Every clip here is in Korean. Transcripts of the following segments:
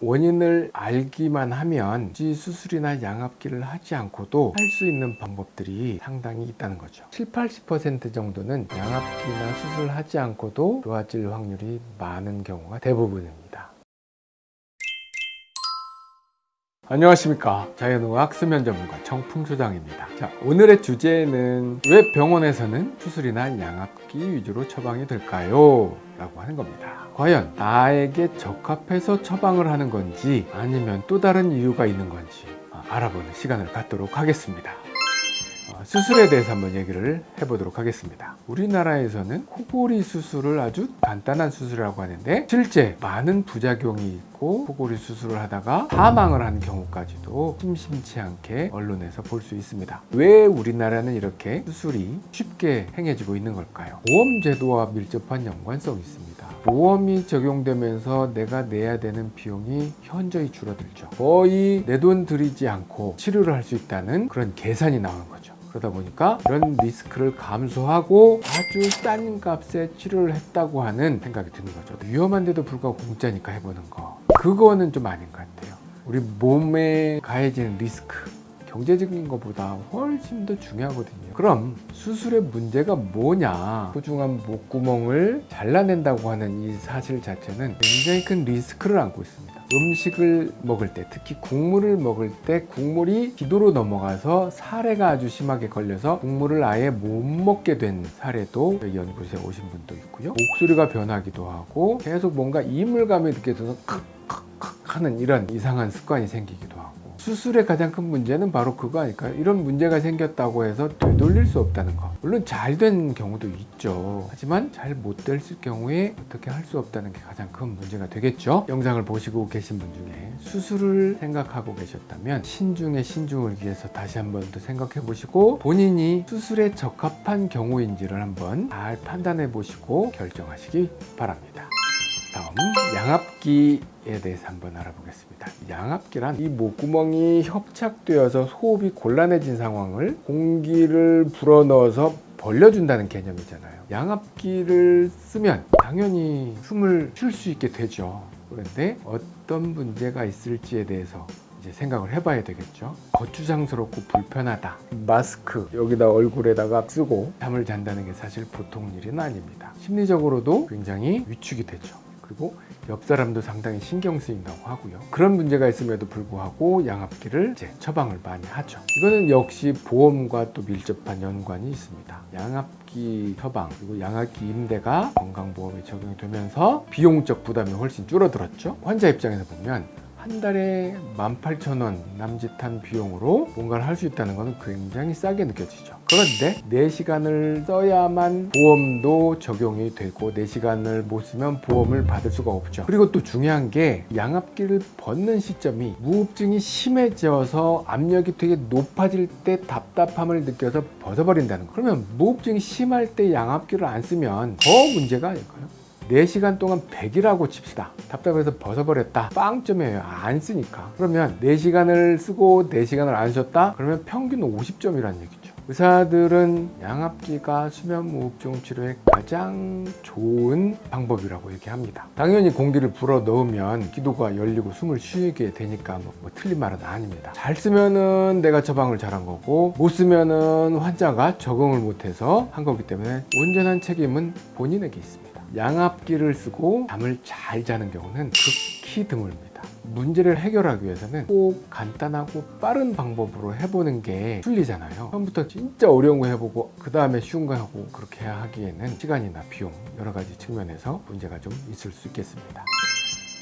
원인을 알기만 하면 수술이나 양압기를 하지 않고도 할 수 있는 방법들이 상당히 있다는 거죠. 7, 80% 정도는 양압기나 수술하지 않고도 좋아질 확률이 많은 경우가 대부분입니다 안녕하십니까. 자연의학 수면 전문가 정풍소장입니다. 자 오늘의 주제는 왜 병원에서는 수술이나 양압기 위주로 처방이 될까요? 라고 하는 겁니다. 과연 나에게 적합해서 처방을 하는 건지 아니면 또 다른 이유가 있는 건지 알아보는 시간을 갖도록 하겠습니다. 어, 수술에 대해서 한번 얘기를 해보도록 하겠습니다. 우리나라에서는 코골이 수술을 아주 간단한 수술이라고 하는데 실제 많은 부작용이 있고 코골이 수술을 하다가 사망을 한 경우까지도 심심치 않게 언론에서 볼 수 있습니다. 왜 우리나라는 이렇게 수술이 쉽게 행해지고 있는 걸까요? 보험 제도와 밀접한 연관성이 있습니다. 보험이 적용되면서 내가 내야 되는 비용이 현저히 줄어들죠. 거의 내 돈 들이지 않고 치료를 할 수 있다는 그런 계산이 나오는 거죠 그러다 보니까 그런 리스크를 감수하고 아주 싼 값에 치료를 했다고 하는 생각이 드는 거죠. 위험한데도 불구하고 공짜니까 해보는 거. 그거는 좀 아닌 것 같아요. 우리 몸에 가해지는 리스크 경제적인 것보다 훨씬 더 중요하거든요. 그럼 수술의 문제가 뭐냐? 소중한 목구멍을 잘라낸다고 하는 이 사실 자체는 굉장히 큰 리스크를 안고 있습니다. 음식을 먹을 때 특히 국물을 먹을 때 국물이 기도로 넘어가서 사례가 아주 심하게 걸려서 국물을 아예 못 먹게 된 사례도 연구소에 오신 분도 있고요. 목소리가 변하기도 하고 계속 뭔가 이물감이 느껴져서 칵칵칵 하는 이런 이상한 습관이 생기기도 수술의 가장 큰 문제는 바로 그거 아닐까요? 이런 문제가 생겼다고 해서 되돌릴 수 없다는 거. 물론 잘 된 경우도 있죠. 하지만 잘못 됐을 경우에 어떻게 할 수 없다는 게 가장 큰 문제가 되겠죠? 영상을 보시고 계신 분 중에 수술을 생각하고 계셨다면 신중에 신중을 위해서 다시 한 번 더 생각해 보시고 본인이 수술에 적합한 경우인지를 한번 잘 판단해 보시고 결정하시기 바랍니다 다음 양압기에 대해서 한번 알아보겠습니다. 양압기란 이 목구멍이 협착되어서 호흡이 곤란해진 상황을 공기를 불어넣어서 벌려준다는 개념이잖아요. 양압기를 쓰면 당연히 숨을 쉴 수 있게 되죠. 그런데 어떤 문제가 있을지에 대해서 이제 생각을 해봐야 되겠죠. 거추장스럽고 불편하다. 마스크 여기다 얼굴에다가 쓰고 잠을 잔다는 게 사실 보통 일은 아닙니다. 심리적으로도 굉장히 위축이 되죠 그리고 옆 사람도 상당히 신경 쓰인다고 하고요. 그런 문제가 있음에도 불구하고 양압기를 이제 처방을 많이 하죠. 이거는 역시 보험과 또 밀접한 연관이 있습니다. 양압기 처방 그리고 양압기 임대가 건강보험에 적용이 되면서 비용적 부담이 훨씬 줄어들었죠. 환자 입장에서 보면 한 달에 18,000원 남짓한 비용으로 뭔가를 할 수 있다는 것은 굉장히 싸게 느껴지죠. 그런데 4시간을 써야만 보험도 적용이 되고 4시간을 못 쓰면 보험을 받을 수가 없죠. 그리고 또 중요한 게 양압기를 벗는 시점이 무흡증이 심해져서 압력이 되게 높아질 때 답답함을 느껴서 벗어버린다는 거. 그러면 무흡증이 심할 때 양압기를 안 쓰면 더 문제가 아닐까요? 4시간 동안 100이라고 칩시다. 답답해서 벗어버렸다. 빵점이에요. 안 쓰니까. 그러면 4시간을 쓰고 4시간을 안 쉬었다? 그러면 평균 50점이라는 얘기죠. 의사들은 양압기가 수면무호흡증 치료에 가장 좋은 방법이라고 얘기합니다. 당연히 공기를 불어 넣으면 기도가 열리고 숨을 쉬게 되니까 뭐, 뭐 틀린 말은 아닙니다. 잘 쓰면은 내가 처방을 잘한 거고 못 쓰면은 환자가 적응을 못해서 한 거기 때문에 온전한 책임은 본인에게 있습니다 양압기를 쓰고 잠을 잘 자는 경우는 극히 드물습니다. 문제를 해결하기 위해서는 꼭 간단하고 빠른 방법으로 해보는 게 순리잖아요. 처음부터 진짜 어려운 거 해보고 그 다음에 쉬운 거 하고 그렇게 하기에는 시간이나 비용 여러 가지 측면에서 문제가 좀 있을 수 있겠습니다.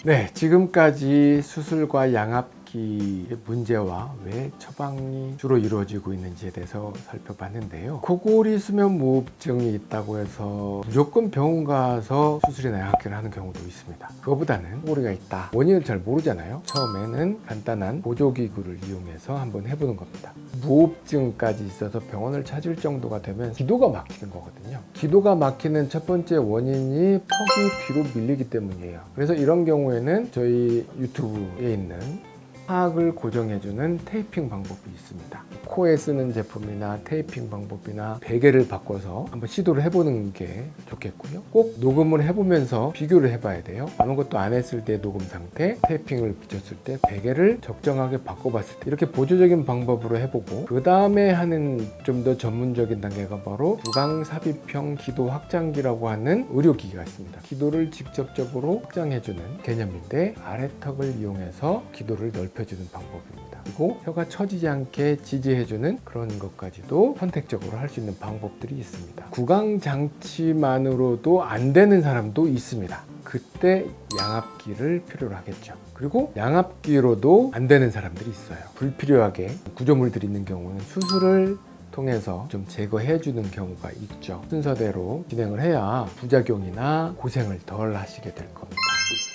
네 지금까지 수술과 양압 기의 문제와 왜 처방이 주로 이루어지고 있는지에 대해서 살펴봤는데요. 코골이 수면무호흡증이 있다고 해서 무조건 병원 가서 수술이나 양압기를 하는 경우도 있습니다. 그거보다는 코골이가 있다. 원인을 잘 모르잖아요. 처음에는 간단한 보조기구를 이용해서 한번 해보는 겁니다. 무호흡증까지 있어서 병원을 찾을 정도가 되면 기도가 막히는 거거든요. 기도가 막히는 첫 번째 원인이 턱이 뒤로 밀리기 때문이에요. 그래서 이런 경우에는 저희 유튜브에 있는 하악을 고정해주는 테이핑 방법이 있습니다. 코에 쓰는 제품이나 테이핑 방법이나 베개를 바꿔서 한번 시도를 해보는 게 좋겠고요. 꼭 녹음을 해보면서 비교를 해봐야 돼요. 아무것도 안 했을 때 녹음 상태, 테이핑을 붙였을 때 베개를 적정하게 바꿔봤을 때 이렇게 보조적인 방법으로 해보고 그 다음에 하는 좀 더 전문적인 단계가 바로 구강삽입형 기도 확장기라고 하는 의료기기가 있습니다. 기도를 직접적으로 확장해주는 개념인데 아래턱을 이용해서 기도를 넓 혀주는 방법입니다. 그리고 혀가 처지지 않게 지지해주는 그런 것까지도 선택적으로 할 수 있는 방법들이 있습니다. 구강 장치만으로도 안 되는 사람도 있습니다. 그때 양압기를 필요로 하겠죠. 그리고 양압기로도 안 되는 사람들이 있어요. 불필요하게 구조물들이 있는 경우는 수술을 통해서 좀 제거해 주는 경우가 있죠. 순서대로 진행을 해야 부작용이나 고생을 덜 하시게 될 겁니다.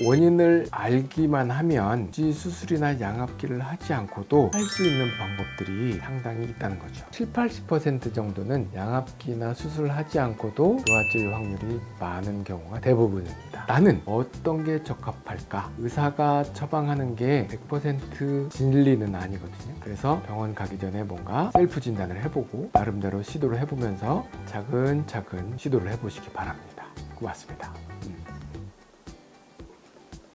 원인을 알기만 하면 수술이나 양압기를 하지 않고도 할 수 있는 방법들이 상당히 있다는 거죠. 7, 80% 정도는 양압기나 수술을 하지 않고도 좋아질 확률이 많은 경우가 대부분입니다. 나는 어떤 게 적합할까? 의사가 처방하는 게 100% 진리는 아니거든요. 그래서 병원 가기 전에 뭔가 셀프 진단을 해보고 나름대로 시도를 해보면서 차근차근 시도를 해보시기 바랍니다. 고맙습니다. 음.